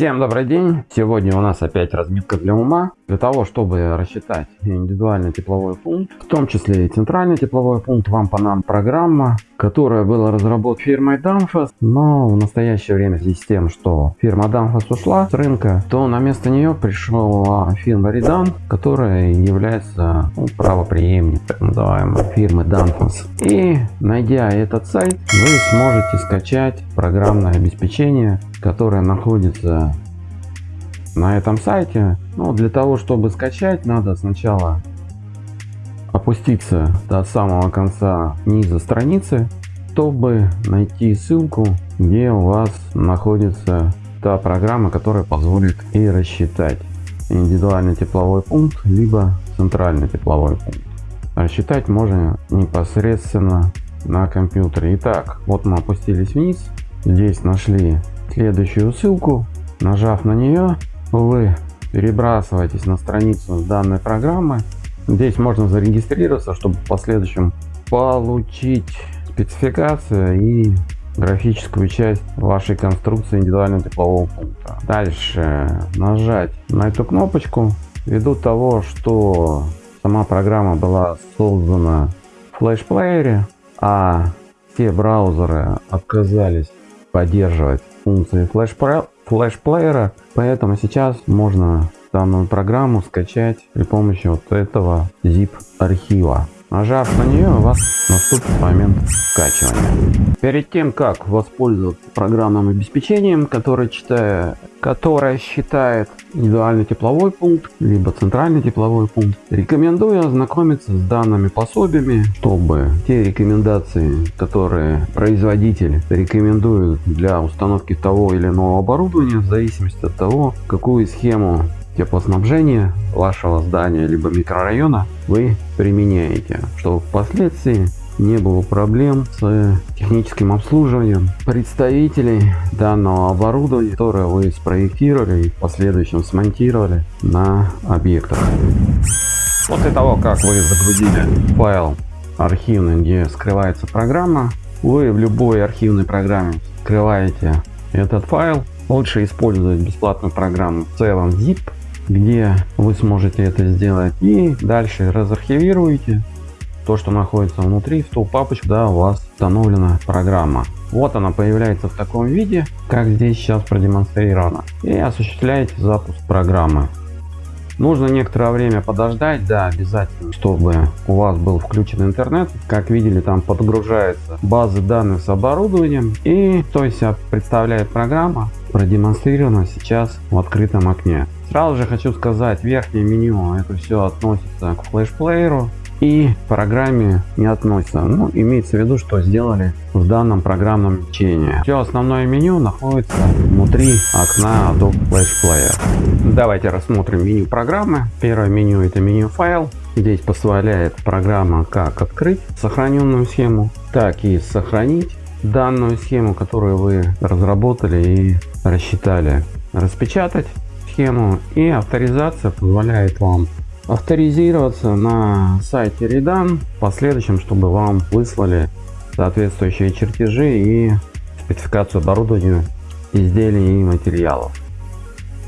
Всем добрый день! Сегодня у нас опять разметка для ума. Для того, чтобы рассчитать индивидуальный тепловой пункт, в том числе и центральный тепловой пункт, вам понадобится программа, которая была разработана фирмой Danfoss, но в настоящее время в связи с тем, что фирма Danfoss ушла с рынка, то на место нее пришла фирма Redan, которая является ну, правопреемник так называемой фирмы Danfoss. И найдя этот сайт, вы сможете скачать программное обеспечение которая находится на этом сайте. Но для того, чтобы скачать, надо сначала опуститься до самого конца низа страницы, чтобы найти ссылку, где у вас находится та программа, которая позволит и рассчитать индивидуальный тепловой пункт, либо центральный тепловой пункт. Рассчитать можно непосредственно на компьютере. Итак, вот мы опустились вниз, здесь нашли следующую ссылку. Нажав на нее, вы перебрасываетесь на страницу данной программы. Здесь можно зарегистрироваться, чтобы в последующем получить спецификацию и графическую часть вашей конструкции индивидуального теплового пункта. Дальше нажать на эту кнопочку. Ввиду того, что сама программа была создана в флеш-плеере, а все браузеры отказались поддерживать функции флеш-плеера, поэтому сейчас можно данную программу скачать при помощи вот этого zip архива. Нажав на нее, у вас наступит момент скачивания. Перед тем, как воспользоваться программным обеспечением, которое, читая, которое считает индивидуальный тепловой пункт, либо центральный тепловой пункт, рекомендую ознакомиться с данными пособиями, чтобы те рекомендации, которые производитель рекомендует для установки того или иного оборудования, в зависимости от того, какую схему теплоснабжения вашего здания либо микрорайона вы применяете, чтобы впоследствии не было проблем с техническим обслуживанием представителей данного оборудования, которое вы спроектировали и в последующем смонтировали на объектах. После того, как вы загрузили файл архивный, где скрывается программа, вы в любой архивной программе скрываете этот файл. Лучше использовать бесплатную программу в целом zip где вы сможете это сделать. И дальше разархивируете то, что находится внутри, в ту папочку, да, у вас установлена программа. Вот она появляется в таком виде, как здесь сейчас продемонстрировано. И осуществляете запуск программы. Нужно некоторое время подождать, да, обязательно, чтобы у вас был включен интернет. Как видели, там подгружается базы данных с оборудованием. И то есть представляет программа, продемонстрирована сейчас в открытом окне. Сразу же хочу сказать, верхнее меню это все относится к флеш-плееру и программе не относится. Ну, имеется в виду, что сделали в данном программном обеспечении. Все основное меню находится внутри окна Adobe Flash Player. Давайте рассмотрим меню программы. Первое меню это меню файл. Здесь позволяет программа как открыть сохраненную схему, так и сохранить данную схему, которую вы разработали и рассчитали, распечатать схему и авторизация позволяет вам авторизироваться на сайте Redan в последующем, чтобы вам выслали соответствующие чертежи и спецификацию оборудования, изделий и материалов.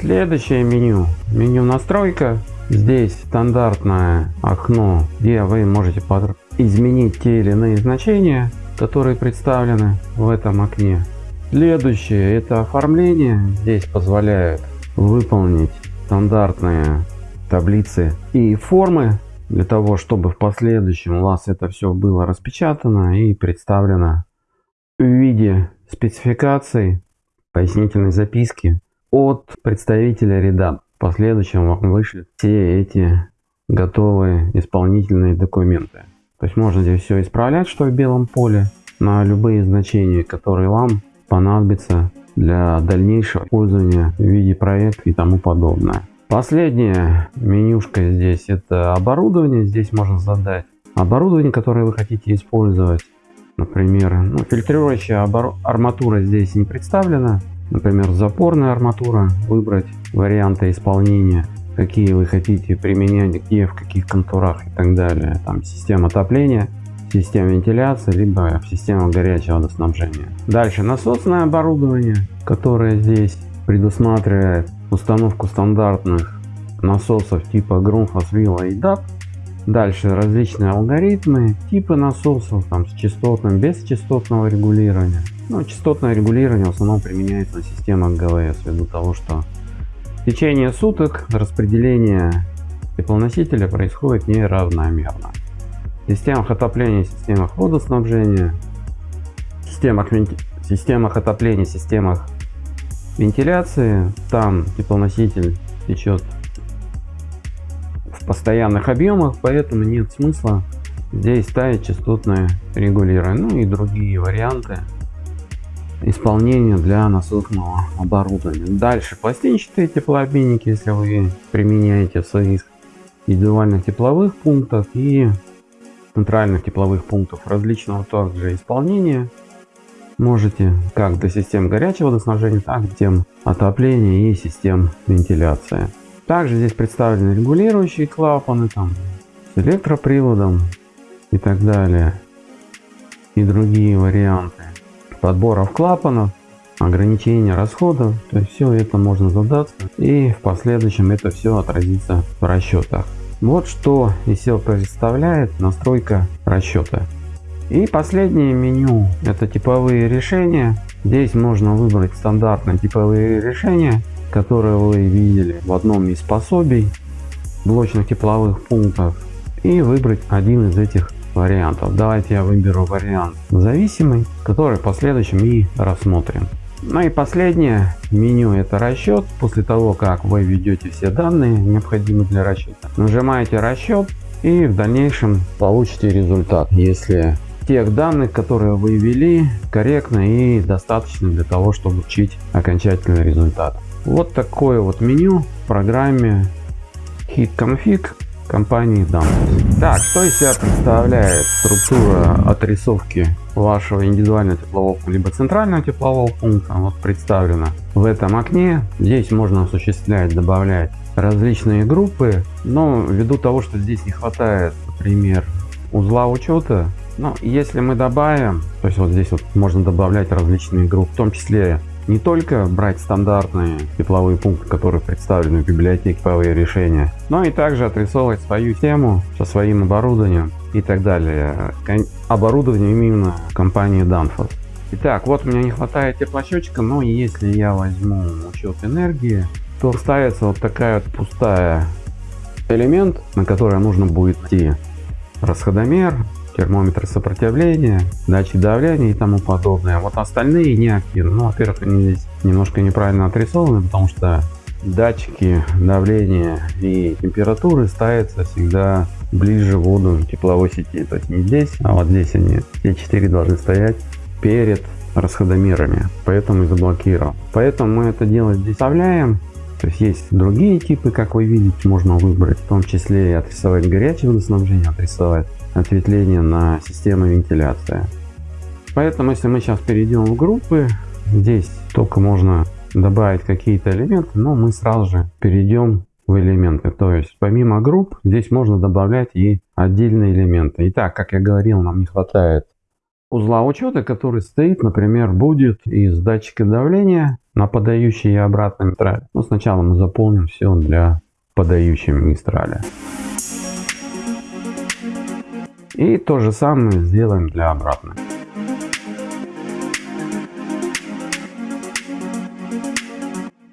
Следующее меню. Меню настройка. Здесь стандартное окно, где вы можете изменить те или иные значения, которые представлены в этом окне. Следующее это оформление. Здесь позволяет выполнить стандартные таблицы и формы для того, чтобы в последующем у вас это все было распечатано и представлено в виде спецификаций, пояснительной записки от представителя ряда. В последующем вам вышлют все эти готовые исполнительные документы. То есть можно здесь все исправлять, что в белом поле, на любые значения, которые вам понадобятся для дальнейшего использования в виде проекта и тому подобное. Последняя менюшка здесь это оборудование. Здесь можно задать оборудование, которое вы хотите использовать. Например, ну, фильтрирующая арматура здесь не представлена. Например, запорная арматура. Выбрать варианты исполнения. какие вы хотите применять, где, в каких контурах и так далее. Там система отопления, система вентиляции, либо система горячего водоснабжения. Дальше насосное оборудование, которое здесь предусматривает установку стандартных насосов типа Grundfos, Villa и DAP. Дальше различные алгоритмы, типы насосов там, с частотным, без частотного регулирования. Ну, частотное регулирование в основном применяется на системах ГВС, ввиду того, что в течение суток распределение теплоносителя происходит неравномерно. Системах отопления, системах водоснабжения, системах, системах отопления, системах вентиляции, там теплоноситель течет в постоянных объемах, поэтому нет смысла здесь ставить частотное регулирование. Ну и другие варианты исполнения для насосного оборудования. Дальше пластинчатые теплообменники, если вы применяете в своих индивидуальных тепловых пунктах и центральных тепловых пунктов различного также исполнения. Можете как для систем горячего водоснабжения, так и систем отопления и систем вентиляции. Также здесь представлены регулирующие клапаны там, с электроприводом и так далее. И другие варианты подборов клапанов, ограничения расходов. То есть все это можно задаться и в последующем это все отразится в расчетах. Вот что себя представляет настройка расчета. И последнее меню это типовые решения. Здесь можно выбрать стандартные типовые решения которые вы видели в одном из пособий блочных тепловых пунктов и выбрать один из этих вариантов. Давайте я выберу вариант зависимый, который в последующем и рассмотрим. Ну и последнее меню это расчет. После того как вы введете все данные необходимые для расчета, нажимаете расчет и в дальнейшем получите результат. Если тех данных, которые вы ввели, корректны и достаточно для того, чтобы получить окончательный результат. Вот такое вот меню в программе Hit Config компании Danfoss. Так, что из себя представляет структура отрисовки вашего индивидуального теплового либо центрального теплового пункта? Вот представлено в этом окне. Здесь можно осуществлять, добавлять различные группы, но ввиду того, что здесь не хватает, например, узла учета, но если мы добавим, то есть вот здесь вот можно добавлять различные группы, в том числе не только брать стандартные тепловые пункты, которые представлены в библиотеке тепловые решения, но и также отрисовывать свою тему со своим оборудованием и так далее. Оборудование именно компании Danfoss. Итак, вот у меня не хватает теплосчетчика, но если я возьму учет энергии, то ставится вот такая вот пустая элемент, на который нужно будет найти расходомер, термометр сопротивления, датчик давления и тому подобное. Вот остальные не активны. Ну, во-первых, они здесь немножко неправильно отрисованы, потому что датчики давления и температуры ставятся всегда ближе в воду тепловой сети. То есть не здесь, а вот здесь они, все четыре должны стоять перед расходомерами. Поэтому и заблокировал. Поэтому мы это дело здесь вставляем. То есть есть другие типы, как вы видите, можно выбрать, в том числе и отрисовать горячее водоснабжение, отрисовать ответвление на систему вентиляции. Поэтому, если мы сейчас перейдем в группы, здесь только можно добавить какие-то элементы, но мы сразу же перейдем в элементы. То есть, помимо групп, здесь можно добавлять и отдельные элементы. Итак, как я говорил, нам не хватает узла учета, который стоит, например, будет из датчика давления на подающей и обратной мистрале. Но сначала мы заполним все для подающей мистрали. И то же самое сделаем для обратной.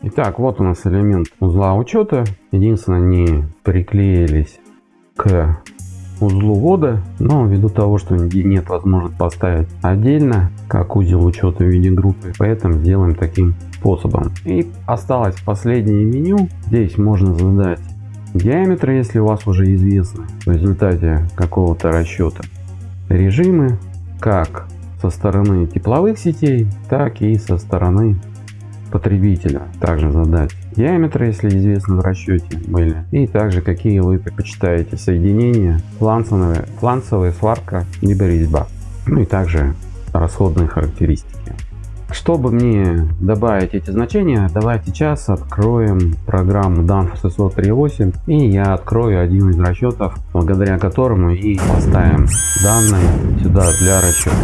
Итак, вот у нас элемент узла учета. Единственное, не приклеились к узлу ввода, но ввиду того, что нет возможности поставить отдельно, как узел учета в виде группы, поэтому сделаем таким способом. И осталось последнее меню. Здесь можно задать диаметры, если у вас уже известны в результате какого-то расчета режимы, как со стороны тепловых сетей, так и со стороны потребителя. Также задать диаметры, если известно в расчете были. И также какие вы предпочитаете соединения, фланцевая, фланцевая сварка, либо резьба. Ну и также расходные характеристики. Чтобы мне добавить эти значения, давайте сейчас откроем программу Danfoss SSO 3.8 и я открою один из расчетов, благодаря которому и поставим данные сюда для расчета.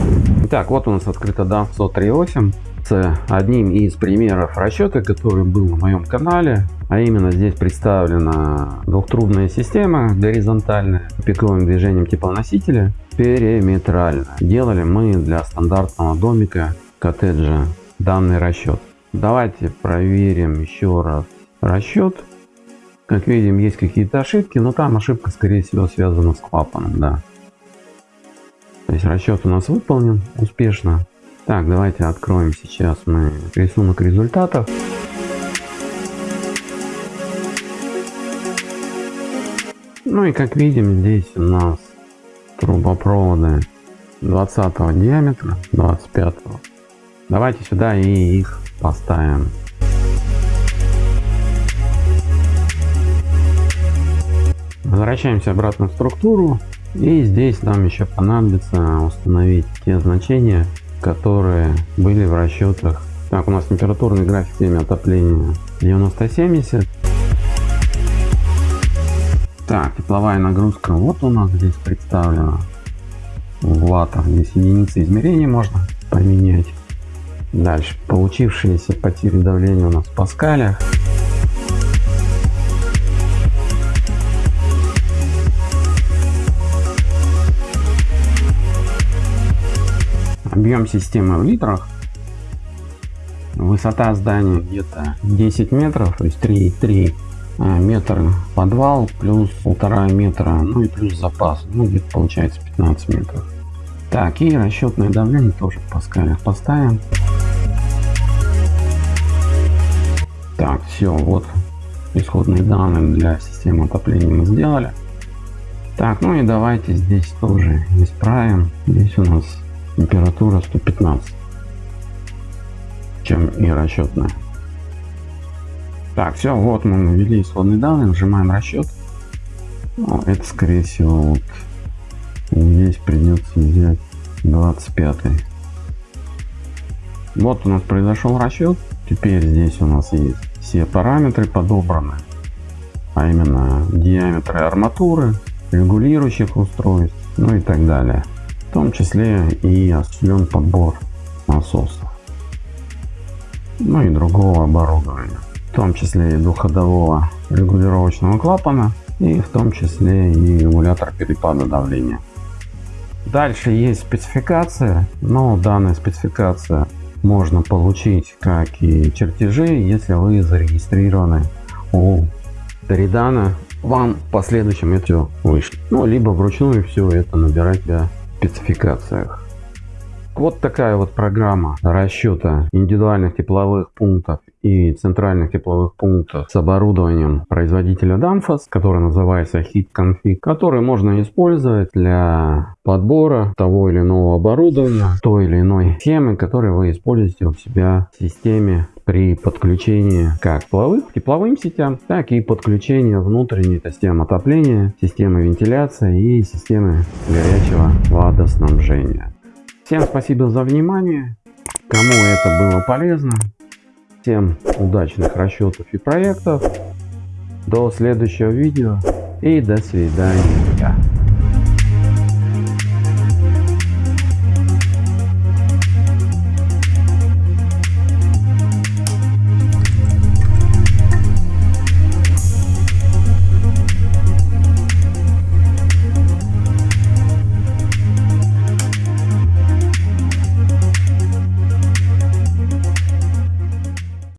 Итак, вот у нас открыта Danfoss 3.8 с одним из примеров расчета, который был на моем канале. А именно здесь представлена двухтрубная система горизонтальная, пиковым движением теплоносителя, периметрально. Делали мы для стандартного домика коттеджа данный расчет. Давайте проверим еще раз расчет. Как видим, есть какие-то ошибки, но там ошибка, скорее всего, связана с клапаном, да. То есть расчет у нас выполнен успешно. Так, давайте откроем сейчас мы рисунок результатов. Ну и как видим, здесь у нас трубопроводы 20 диаметра, 25. Давайте сюда и их поставим. Возвращаемся обратно в структуру. И здесь нам еще понадобится установить те значения, которые были в расчетах. Так, у нас температурный график теме отопления 90-70. Так, тепловая нагрузка вот у нас здесь представлена в ваттах. Здесь единицы измерения можно поменять. Дальше, получившиеся потери давления у нас в паскалях. Объем системы в литрах. Высота здания где-то 10 метров, то есть 3,3 а, метра подвал плюс полтора метра, ну и плюс запас, ну где-то получается 15 метров. Так, и расчетное давление тоже в паскалях поставим. Так, все, вот исходные данные для системы отопления мы сделали. Так, ну и давайте здесь тоже исправим. Здесь у нас температура 115, чем и расчетная. Так, все, вот мы ввели исходные данные, нажимаем расчет. Ну, это скорее всего вот здесь придется взять 25. Вот у нас произошел расчет. Теперь здесь у нас есть все параметры подобраны, а именно диаметры арматуры, регулирующих устройств, ну и так далее. В том числе и осуществлен подбор насосов, ну и другого оборудования в том числе и двухходового регулировочного клапана и в том числе и регулятор перепада давления. Дальше есть спецификация, но данная спецификация можно получить как и чертежи, если вы зарегистрированы у Торидана, вам в последующем это вышло. Ну, либо вручную все это набирать в спецификациях. Вот такая вот программа расчета индивидуальных тепловых пунктов и центральных тепловых пунктов с оборудованием производителя Danfoss, который называется Heat Config, который можно использовать для подбора того или иного оборудования, той или иной схемы, которые вы используете у себя в системе при подключении как тепловых, тепловым сетям, так и подключению внутренней системы отопления, системы вентиляции и системы горячего водоснабжения. Всем спасибо за внимание. Кому это было полезно, Всем удачных расчетов и проектов. До следующего видео и до свидания.